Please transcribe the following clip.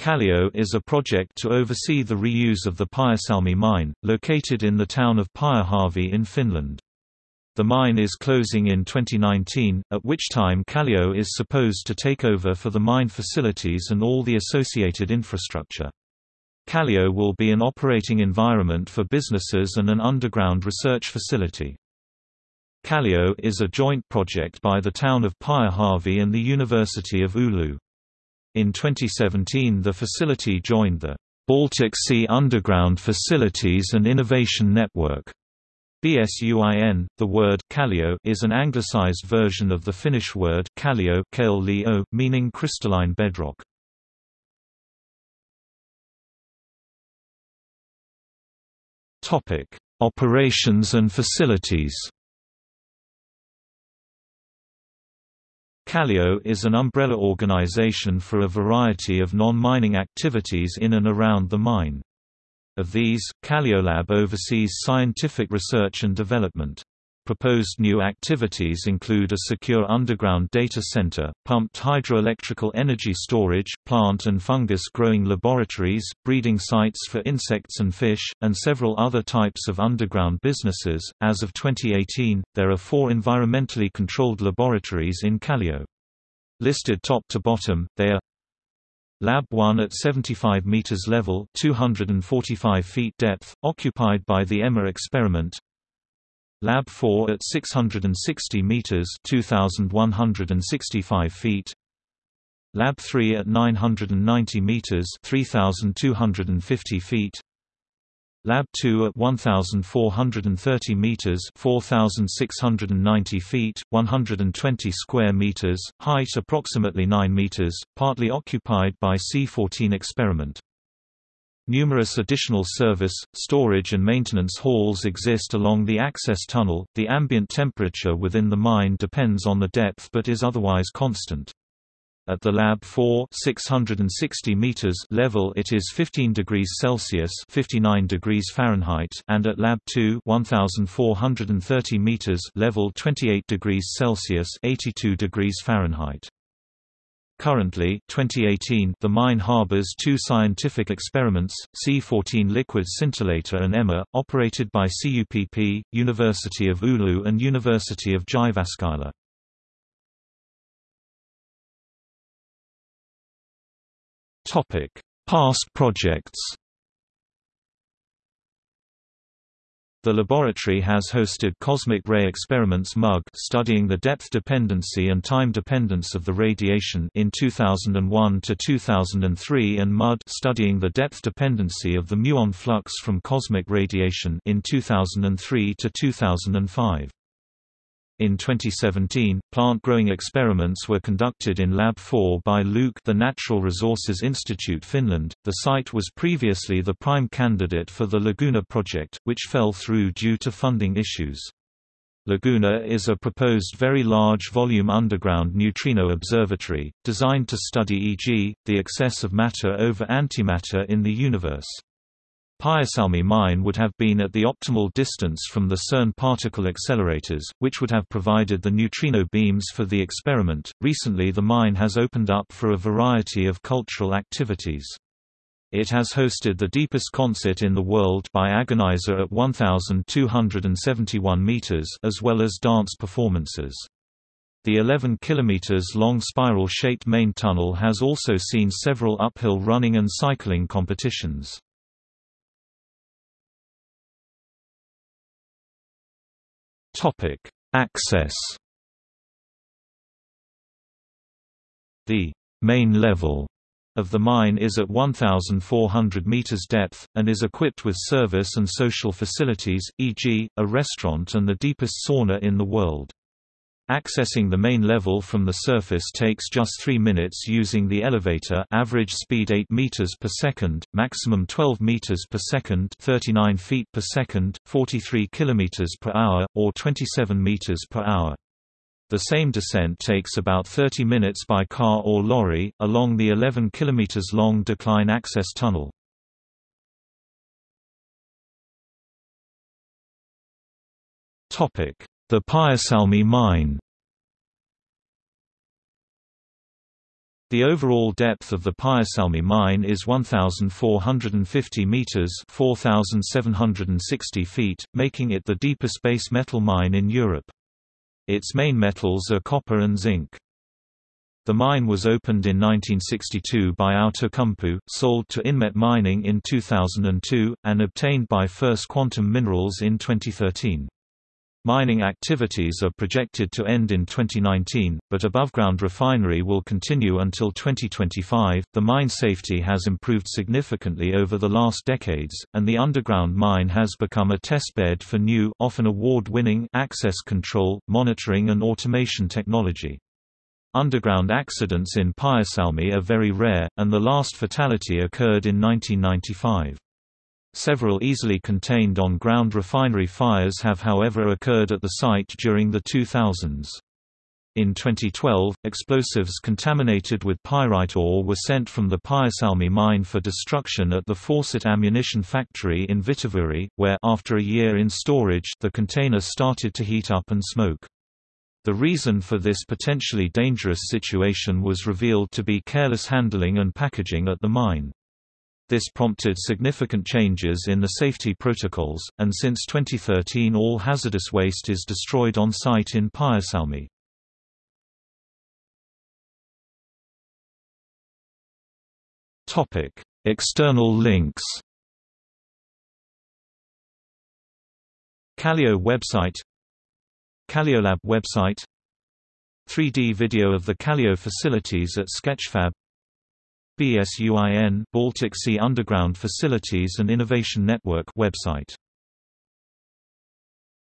Callio is a project to oversee the reuse of the Pyhäsalmi mine, located in the town of Pyhäjärvi in Finland. The mine is closing in 2019, at which time Callio is supposed to take over for the mine facilities and all the associated infrastructure. Callio will be an operating environment for businesses and an underground research facility. Callio is a joint project by the town of Pyhäjärvi and the University of Oulu. In 2017 the facility joined the Baltic Sea Underground Facilities and Innovation Network. BSUIN, the word Callio is an anglicized version of the Finnish word kallio meaning crystalline bedrock. Operations and facilities Callio is an umbrella organization for a variety of non-mining activities in and around the mine. Of these, Calliolab oversees scientific research and development. Proposed new activities include a secure underground data center, pumped hydroelectrical energy storage, plant and fungus growing laboratories, breeding sites for insects and fish, and several other types of underground businesses. As of 2018, there are four environmentally controlled laboratories in Callio. Listed top to bottom, they are Lab 1 at 75 meters level, 245 feet depth, occupied by the EMMA experiment. Lab 4 at 660 meters 2165 feet. Lab 3 at 990 meters 3250 feet. Lab 2 at 1430 meters 4690 feet 120 square meters height approximately 9 meters partly occupied by C14 experiment Numerous additional service, storage and maintenance halls exist along the access tunnel. The ambient temperature within the mine depends on the depth but is otherwise constant. At the Lab 4 660 meters level it is 15 degrees Celsius 59 degrees Fahrenheit and at Lab 2 1430 meters level 28 degrees Celsius 82 degrees Fahrenheit. Currently 2018, the mine harbors two scientific experiments, C14 liquid scintillator and EMMA, operated by CUPP, University of Oulu and University of Jyväskylä. Past projects The laboratory has hosted cosmic ray experiments MUG studying the depth dependency and time dependence of the radiation in 2001 to 2003 and MUD studying the depth dependency of the muon flux from cosmic radiation in 2003 to 2005. In 2017, plant-growing experiments were conducted in Lab 4 by Luke the Natural Resources Institute Finland. The site was previously the prime candidate for the Laguna project, which fell through due to funding issues. Laguna is a proposed very large volume underground neutrino observatory, designed to study e.g., the excess of matter over antimatter in the universe. Pyhäsalmi mine would have been at the optimal distance from the CERN particle accelerators, which would have provided the neutrino beams for the experiment. Recently, the mine has opened up for a variety of cultural activities. It has hosted the deepest concert in the world by Agonizer at 1,271 meters, as well as dance performances. The 11 kilometers long spiral-shaped main tunnel has also seen several uphill running and cycling competitions. Topic: Access. The main level of the mine is at 1,400 meters depth, and is equipped with service and social facilities, e.g., a restaurant and the deepest sauna in the world. Accessing the main level from the surface takes just 3 minutes using the elevator average speed 8 meters per second, maximum 12 meters per second 39 feet per second, 43 kilometers per hour, or 27 meters per hour. The same descent takes about 30 minutes by car or lorry, along the 11 kilometers long decline access tunnel. The Pyhäsalmi mine The overall depth of the Pyhäsalmi mine is 1,450 meters (4,760 feet), making it the deepest base metal mine in Europe. Its main metals are copper and zinc. The mine was opened in 1962 by Outokumpu, sold to Inmet Mining in 2002, and obtained by First Quantum Minerals in 2013. Mining activities are projected to end in 2019, but above-ground refinery will continue until 2025. The mine safety has improved significantly over the last decades, and the underground mine has become a testbed for new, often award-winning access control, monitoring and automation technology. Underground accidents in Pyhäsalmi are very rare, and the last fatality occurred in 1995. Several easily contained on-ground refinery fires have however occurred at the site during the 2000s. In 2012, explosives contaminated with pyrite ore were sent from the Pyhäsalmi mine for destruction at the Forcit ammunition factory in Vihtavuori, where after a year in storage the container started to heat up and smoke. The reason for this potentially dangerous situation was revealed to be careless handling and packaging at the mine. This prompted significant changes in the safety protocols, and since 2013 all hazardous waste is destroyed on site in Pyhäsalmi. External links Callio website Calliolab website 3D video of the Callio facilities at Sketchfab BSUIN Baltic Sea Underground Facilities and Innovation Network website